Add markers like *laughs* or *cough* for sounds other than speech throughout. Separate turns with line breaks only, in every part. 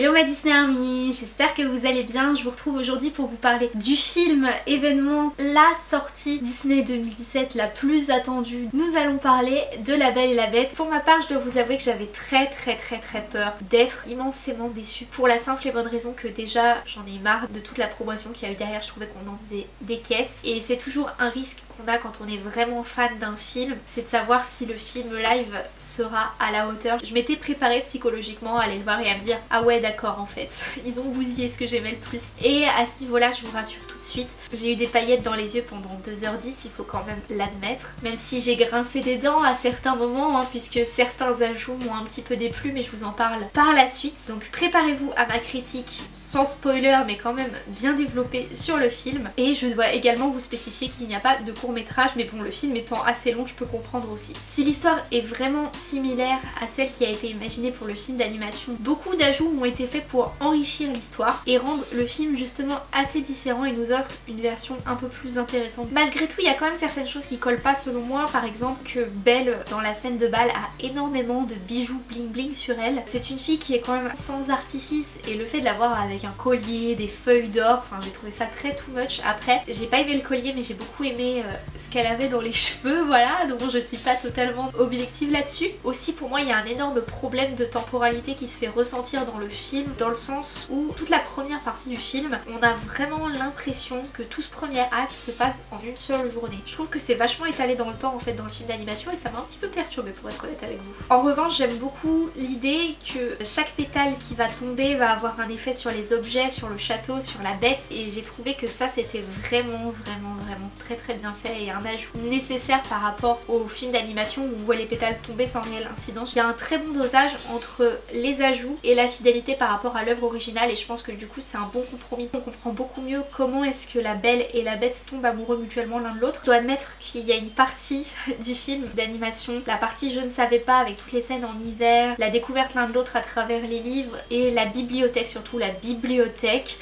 Hello ma Disney Army, j'espère que vous allez bien. Je vous retrouve aujourd'hui pour vous parler du film événement, la sortie Disney 2017 la plus attendue. Nous allons parler de La Belle et la Bête. Pour ma part, je dois vous avouer que j'avais très très très très peur d'être immensément déçue pour la simple et bonne raison que déjà j'en ai marre de toute la promotion qu'il y a eu derrière. Je trouvais qu'on en faisait des caisses et c'est toujours un risque qu'on a quand on est vraiment fan d'un film, c'est de savoir si le film live sera à la hauteur. Je m'étais préparée psychologiquement à aller le voir et à me dire ah ouais d'accord en fait, *laughs* ils ont bousillé ce que j'aimais le plus. Et à ce niveau-là, je vous rassure tout de suite, j'ai eu des paillettes dans les yeux pendant 2h10, il faut quand même l'admettre. Même si j'ai grincé des dents à certains moments, hein, puisque certains ajouts m'ont un petit peu déplu, mais je vous en parle par la suite. Donc préparez-vous à ma critique, sans spoiler, mais quand même bien développée sur le film. Et je dois également vous spécifier qu'il n'y a pas de court métrage, mais bon, le film étant assez long, je peux comprendre aussi. Si l'histoire est vraiment similaire à celle qui a été imaginée pour le film d'animation, beaucoup d'ajouts ont été faits pour enrichir l'histoire et rendre le film justement assez différent et nous offre une version un peu plus intéressante. Malgré tout, il y a quand même certaines choses qui collent pas selon moi, par exemple que Belle dans la scène de bal a énormément de bijoux bling bling sur elle. C'est une fille qui est quand même sans artifice et le fait de la voir avec un collier, des feuilles d'or, enfin j'ai trouvé ça très too much. Après, j'ai pas aimé le collier mais j'ai beaucoup aimé euh, ce qu'elle avait dans les *laughs* cheveux, voilà, donc je suis pas totalement objective là-dessus. Aussi pour moi il y a un énorme problème de temporalité qui se fait ressentir dans le film, dans le sens où toute la première partie du film, on a vraiment l'impression que tout ce premier acte se passe en une seule journée. Je trouve que c'est vachement étalé dans le temps en fait dans le film d'animation et ça m'a un petit peu perturbée pour être honnête avec vous. En revanche j'aime beaucoup l'idée que chaque pétale qui va tomber va avoir un effet sur les objets, sur le château, sur la bête et j'ai trouvé que ça c'était vraiment vraiment vraiment très très bien fait et un ajout nécessaire par rapport au film d'animation où on voit les pétales tomber sans réelle incidence. Il y a un très bon dosage entre les ajouts et la fidélité par rapport à l'œuvre originale et je pense que du coup c'est un bon compromis. On comprend beaucoup mieux comment est-ce que la belle et la bête tombent amoureux mutuellement l'un de l'autre. Je dois admettre qu'il y a une partie *laughs* du film d'animation, la partie je ne savais pas avec toutes les scènes en hiver, la découverte l'un de l'autre à travers les livres et la bibliothèque surtout, la bibliothèque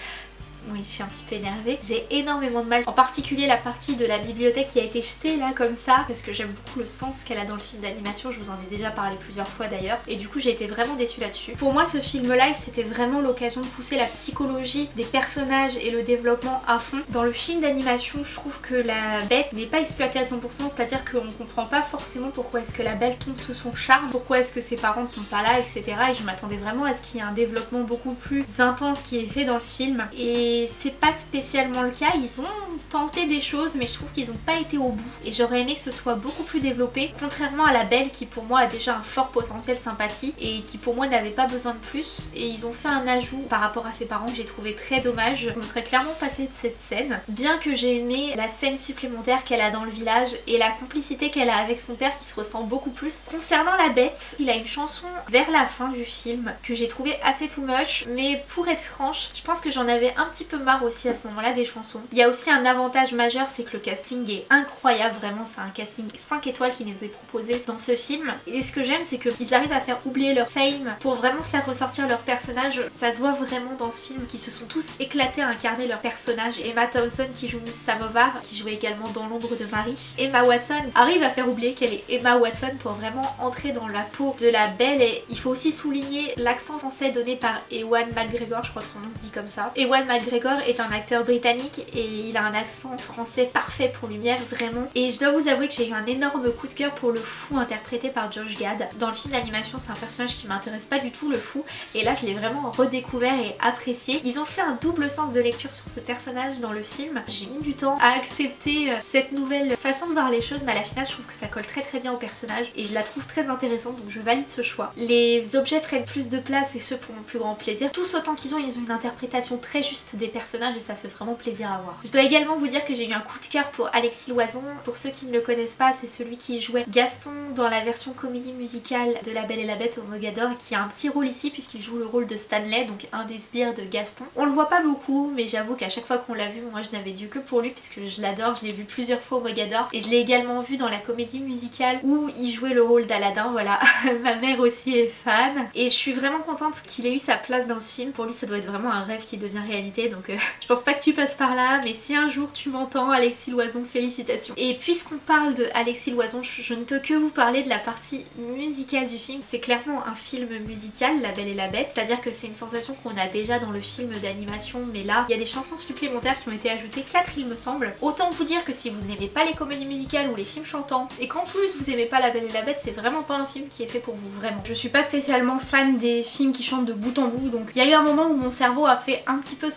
oui, je suis un petit peu énervée. J'ai énormément de mal, en particulier la partie de la bibliothèque qui a été jetée là comme ça, parce que j'aime beaucoup le sens qu'elle a dans le film d'animation, je vous en ai déjà parlé plusieurs fois d'ailleurs, et du coup j'ai été vraiment déçue là-dessus. Pour moi ce film live c'était vraiment l'occasion de pousser la psychologie des personnages et le développement à fond. Dans le film d'animation je trouve que la bête n'est pas exploitée à 100%, c'est-à-dire qu'on comprend pas forcément pourquoi est-ce que la belle tombe sous son charme, pourquoi est-ce que ses parents ne sont pas là, etc. Et je m'attendais vraiment à ce qu'il y ait un développement beaucoup plus intense qui est fait dans le film. Et c'est pas spécialement le cas, ils ont tenté des choses mais je trouve qu'ils n'ont pas été au bout. Et j'aurais aimé que ce soit beaucoup plus développé. Contrairement à la Belle qui pour moi a déjà un fort potentiel sympathie et qui pour moi n'avait pas besoin de plus. Et ils ont fait un ajout par rapport à ses parents que j'ai trouvé très dommage. Je me serais clairement passée de cette scène. Bien que j'ai aimé la scène supplémentaire qu'elle a dans le village et la complicité qu'elle a avec son père qui se ressent beaucoup plus. Concernant la bête, il a une chanson vers la fin du film que j'ai trouvé assez too much. Mais pour être franche je pense que j'en avais un petit peu marre aussi à ce moment là des chansons. Il y a aussi un avantage majeur c'est que le casting est incroyable vraiment c'est un casting 5 étoiles qui nous est proposé dans ce film et ce que j'aime c'est qu'ils arrivent à faire oublier leur fame pour vraiment faire ressortir leur personnage. Ça se voit vraiment dans ce film qui se sont tous éclatés à incarner leur personnage. Emma Thompson qui joue Miss Samovar qui jouait également dans l'ombre de Marie. Emma Watson arrive à faire oublier qu'elle est Emma Watson pour vraiment entrer dans la peau de la belle et il faut aussi souligner l'accent français donné par Ewan McGregor, je crois que son nom se dit comme ça. Ewan est un acteur britannique et il a un accent français parfait pour Lumière, vraiment. Et je dois vous avouer que j'ai eu un énorme coup de cœur pour le fou interprété par Josh Gad. Dans le film d'animation, c'est un personnage qui m'intéresse pas du tout, le fou. Et là, je l'ai vraiment redécouvert et apprécié. Ils ont fait un double sens de lecture sur ce personnage dans le film. J'ai mis du temps à accepter euh, cette nouvelle façon de voir les choses, mais à la finale, je trouve que ça colle très très bien au personnage et je la trouve très intéressante, donc je valide ce choix. Les objets prennent plus de place et ce pour mon plus grand plaisir. Tous autant qu'ils ont, ils ont une interprétation très juste des personnages et ça fait vraiment plaisir à voir. Je dois également vous dire que j'ai eu un coup de cœur pour Alexis Loison. Pour ceux qui ne le connaissent pas, c'est celui qui jouait Gaston dans la version comédie musicale de La Belle et la Bête au Mogador qui a un petit rôle ici puisqu'il joue le rôle de Stanley, donc un des sbires de Gaston. On le voit pas beaucoup mais j'avoue qu'à chaque fois qu'on l'a vu, moi je n'avais dû que pour lui puisque je l'adore, je l'ai vu plusieurs fois au Mogador et je l'ai également vu dans la comédie musicale où il jouait le rôle d'Aladin, voilà. *laughs* Ma mère aussi est fan et je suis vraiment contente qu'il ait eu sa place dans ce film. Pour lui ça doit être vraiment un rêve qui devient réalité donc euh, *laughs* je pense pas que tu passes par là mais si un jour tu m'entends Alexis Loison félicitations. Et puisqu'on parle de Alexis Loison je, ne peux que vous parler de la partie musicale du film. C'est clairement un film musical La Belle et la Bête c'est à dire que c'est une sensation qu'on a déjà dans le film d'animation mais là il y a des chansons supplémentaires qui ont été ajoutées, 4 il me semble. Autant vous dire que si vous n'aimez pas les comédies musicales ou les films chantants et qu'en plus vous aimez pas La Belle et la Bête c'est vraiment pas un film qui est fait pour vous vraiment. Je suis pas spécialement fan des films qui chantent de bout en bout donc il y a eu un moment où mon cerveau a fait un petit peu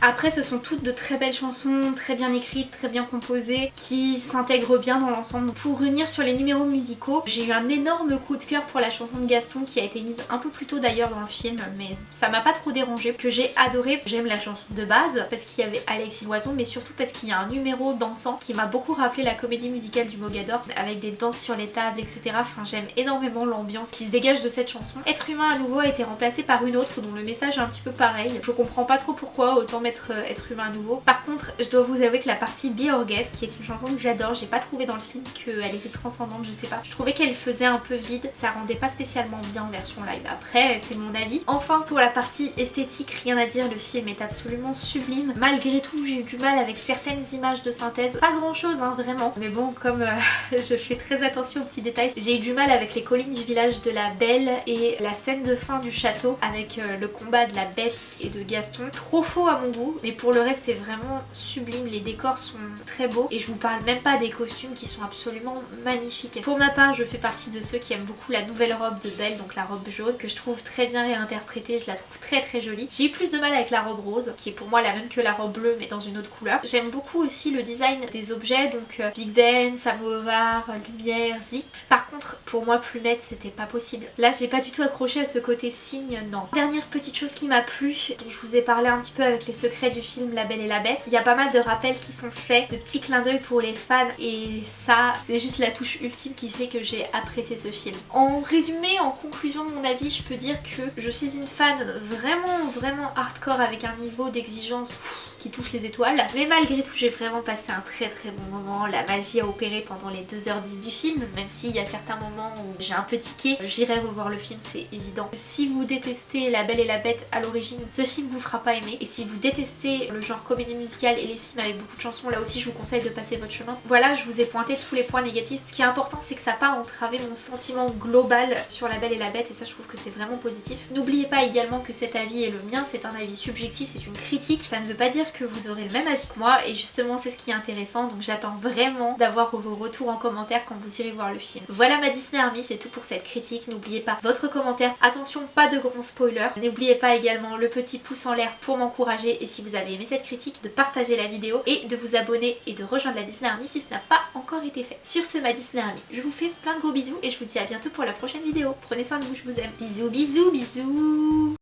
Après ce sont toutes de très belles chansons, très bien écrites, très bien composées, qui s'intègrent bien dans l'ensemble. Pour revenir sur les numéros musicaux, j'ai eu un énorme coup de cœur pour la chanson de Gaston qui a été mise un peu plus tôt d'ailleurs dans le film mais ça m'a pas trop dérangé, que j'ai adoré. J'aime la chanson de base parce qu'il y avait Alexis Loison mais surtout parce qu'il y a un numéro dansant qui m'a beaucoup rappelé la comédie musicale du Mogador avec des danses sur les tables etc. Enfin j'aime énormément l'ambiance qui se dégage de cette chanson. Être humain à nouveau a été remplacé par une autre dont le message est un petit peu pareil. Je comprends pas trop pourquoi, autant mettre euh, être humain à nouveau. Par contre je dois vous avouer que la partie Be qui est une chanson que j'adore, j'ai pas trouvé dans le film qu'elle était transcendante, je sais pas. Je trouvais qu'elle faisait un peu vide, ça rendait pas spécialement bien en version live. Après c'est mon avis. Enfin pour la partie esthétique, rien à dire, le film est absolument sublime. Malgré tout j'ai eu du mal avec certaines images de synthèse, pas grand chose hein, vraiment. Mais bon comme euh, *laughs* je fais très attention aux petits détails, j'ai eu du mal avec les collines du village de la Belle et la scène de fin du château avec euh, le combat de la bête et de Gaston. Trop à mon goût, mais pour le reste c'est vraiment sublime, les décors sont très beaux et je vous parle même pas des costumes qui sont absolument magnifiques. Pour ma part je fais partie de ceux qui aiment beaucoup la nouvelle robe de Belle, donc la robe jaune, que je trouve très bien réinterprétée, je la trouve très très jolie. J'ai eu plus de mal avec la robe rose, qui est pour moi la même que la robe bleue mais dans une autre couleur. J'aime beaucoup aussi le design des objets, donc euh, Big Ben, samovar, lumière, zip. Par contre pour moi plumette c'était pas possible. Là j'ai pas du tout accroché à ce côté signe, non. Dernière petite chose qui m'a plu, dont je vous ai parlé un petit peu avec les secrets du film La Belle et la Bête, il y a pas mal de rappels qui sont faits, de petits clins d'œil pour les fans et ça c'est juste la touche ultime qui fait que j'ai apprécié ce film. En résumé, en conclusion de mon avis, je peux dire que je suis une fan vraiment vraiment hardcore avec un niveau d'exigence qui touche les étoiles. Mais malgré tout j'ai vraiment passé un très très bon moment. La magie a opéré pendant les 2h10 du film, même s'il y a certains moments où j'ai un peu tiqué. J'irai revoir le film, c'est évident. Si vous détestez La Belle et la Bête à l'origine, ce film vous fera pas aimer. Si vous détestez le genre comédie musicale et les films avec beaucoup de chansons, là aussi je vous conseille de passer votre chemin. Voilà, je vous ai pointé tous les points négatifs. Ce qui est important c'est que ça n'a pas entravé mon sentiment global sur La Belle et la Bête et ça je trouve que c'est vraiment positif. N'oubliez pas également que cet avis est le mien, c'est un avis subjectif, c'est une critique. Ça ne veut pas dire que vous aurez le même avis que moi et justement c'est ce qui est intéressant donc j'attends vraiment d'avoir vos retours en commentaire quand vous irez voir le film. Voilà ma Disney Army, c'est tout pour cette critique. N'oubliez pas votre commentaire. Attention, pas de grands spoilers. N'oubliez pas également le petit pouce en l'air pour m'encourager et si vous avez aimé cette critique, de partager la vidéo et de vous abonner et de rejoindre la Disney Army si ce n'a pas encore été fait. Sur ce ma Disney Army, je vous fais plein de gros bisous et je vous dis à bientôt pour la prochaine vidéo. Prenez soin de vous, je vous aime. Bisous, bisous, bisous